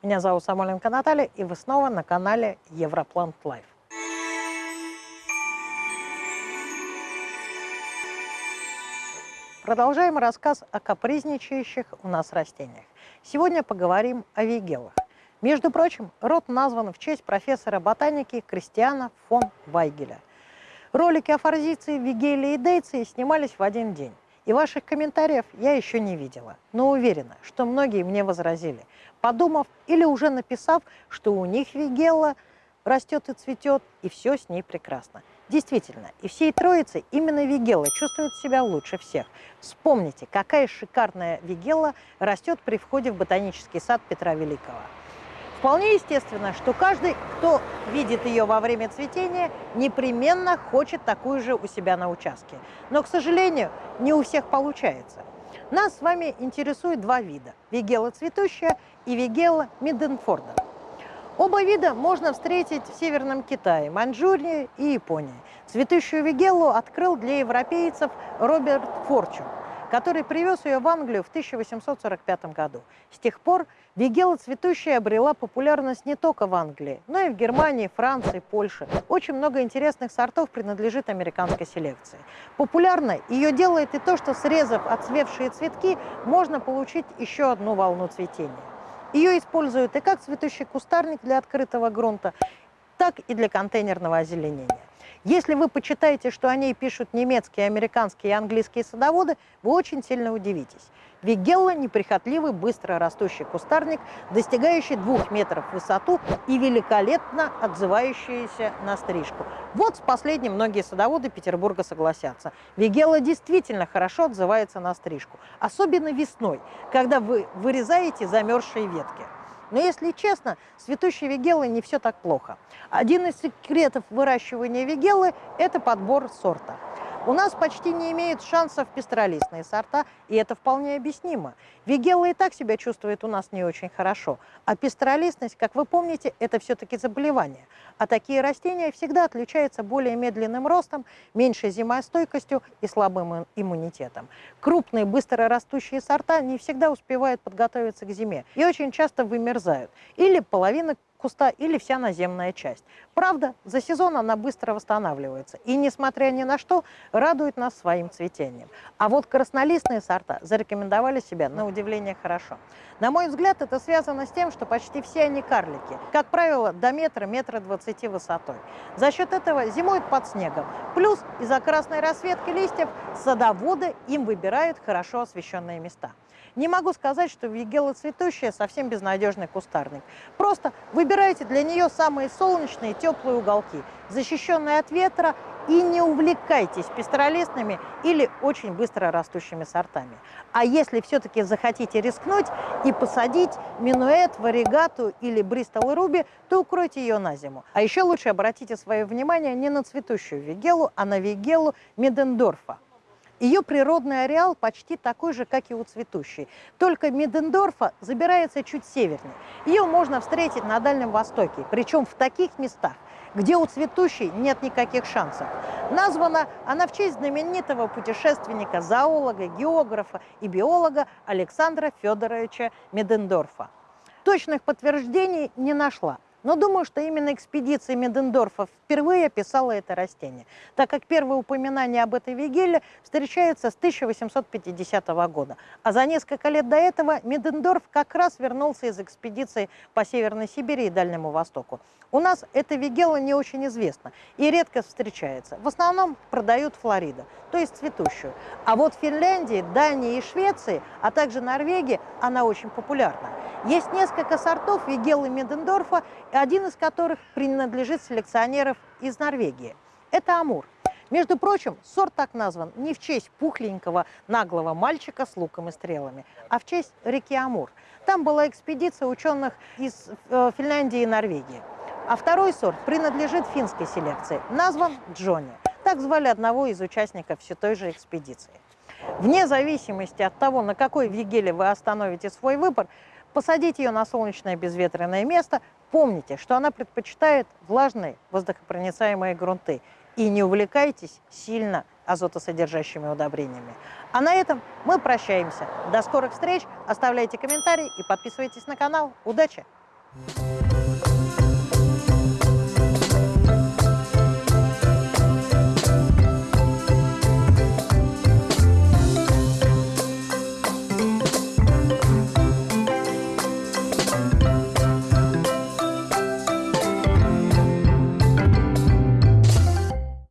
Меня зовут Самойленко Наталья, и вы снова на канале Европлант Лайф. Продолжаем рассказ о капризничающих у нас растениях. Сегодня поговорим о вигелах. Между прочим, род назван в честь профессора ботаники Кристиана фон Вайгеля. Ролики о форзиции, вигелии и дейции снимались в один день. И ваших комментариев я еще не видела, но уверена, что многие мне возразили, подумав или уже написав, что у них вигелла растет и цветет, и все с ней прекрасно. Действительно, и всей троицы именно вигелла чувствует себя лучше всех. Вспомните, какая шикарная вигелла растет при входе в ботанический сад Петра Великого. Вполне естественно, что каждый, кто видит ее во время цветения, непременно хочет такую же у себя на участке. Но, к сожалению, не у всех получается. Нас с вами интересует два вида – вигела цветущая и вигела Миденфорда. Оба вида можно встретить в Северном Китае, Маньчжурии и Японии. Цветущую вигеллу открыл для европейцев Роберт Форчун – который привез ее в Англию в 1845 году. С тех пор вигела цветущая обрела популярность не только в Англии, но и в Германии, Франции, Польше. Очень много интересных сортов принадлежит американской селекции. Популярной ее делает и то, что срезав отцвевшие цветки, можно получить еще одну волну цветения. Ее используют и как цветущий кустарник для открытого грунта, так и для контейнерного озеленения. Если вы почитаете, что о ней пишут немецкие, американские и английские садоводы, вы очень сильно удивитесь. Вигелла – неприхотливый, быстро растущий кустарник, достигающий двух метров в высоту и великолепно отзывающийся на стрижку. Вот с последним многие садоводы Петербурга согласятся. Вигелла действительно хорошо отзывается на стрижку, особенно весной, когда вы вырезаете замерзшие ветки. Но если честно, цветущей вигеллой не все так плохо. Один из секретов выращивания вигеллы – это подбор сорта. У нас почти не имеют шансов пестролистные сорта, и это вполне объяснимо. Вигелла и так себя чувствует у нас не очень хорошо, а пестролистность, как вы помните, это все-таки заболевание. А такие растения всегда отличаются более медленным ростом, меньшей зимостойкостью и слабым иммунитетом. Крупные, быстро растущие сорта не всегда успевают подготовиться к зиме и очень часто вымерзают. Или половина куста или вся наземная часть. Правда, за сезон она быстро восстанавливается и, несмотря ни на что, радует нас своим цветением. А вот краснолистные сорта зарекомендовали себя на удивление хорошо. На мой взгляд, это связано с тем, что почти все они карлики, как правило, до метра, метра двадцати высотой. За счет этого зимуют под снегом. Плюс из-за красной расцветки листьев садоводы им выбирают хорошо освещенные места. Не могу сказать, что вигела цветущая совсем безнадежный кустарник. Просто выбирайте для нее самые солнечные теплые уголки, защищенные от ветра и не увлекайтесь пестролистными или очень быстро растущими сортами. А если все-таки захотите рискнуть и посадить минуэт, варигату или бристол руби, то укройте ее на зиму. А еще лучше обратите свое внимание не на цветущую вигелу, а на вигелу Медендорфа. Ее природный ареал почти такой же, как и у цветущей. Только Медендорфа забирается чуть севернее. Ее можно встретить на Дальнем Востоке, причем в таких местах, где у цветущей нет никаких шансов. Названа она в честь знаменитого путешественника, зоолога, географа и биолога Александра Федоровича Медендорфа. Точных подтверждений не нашла, но думаю, что именно экспедиция Медендорфа впервые описала это растение, так как первые упоминания об этой вигеле встречаются с 1850 года. А за несколько лет до этого Медендорф как раз вернулся из экспедиции по Северной Сибири и Дальнему Востоку. У нас эта вигела не очень известна и редко встречается. В основном продают Флорида, то есть цветущую. А вот в Финляндии, Дании и Швеции, а также Норвегии она очень популярна. Есть несколько сортов вигелы Медендорфа, один из которых принадлежит селекционеров из Норвегии. Это Амур. Между прочим, сорт так назван не в честь пухленького наглого мальчика с луком и стрелами, а в честь реки Амур. Там была экспедиция ученых из э, Финляндии и Норвегии. А второй сорт принадлежит финской селекции, назван Джонни. Так звали одного из участников все той же экспедиции. Вне зависимости от того, на какой вигеле вы остановите свой выбор, посадите ее на солнечное безветренное место, Помните, что она предпочитает влажные воздухопроницаемые грунты. И не увлекайтесь сильно азотосодержащими удобрениями. А на этом мы прощаемся. До скорых встреч. Оставляйте комментарии и подписывайтесь на канал. Удачи!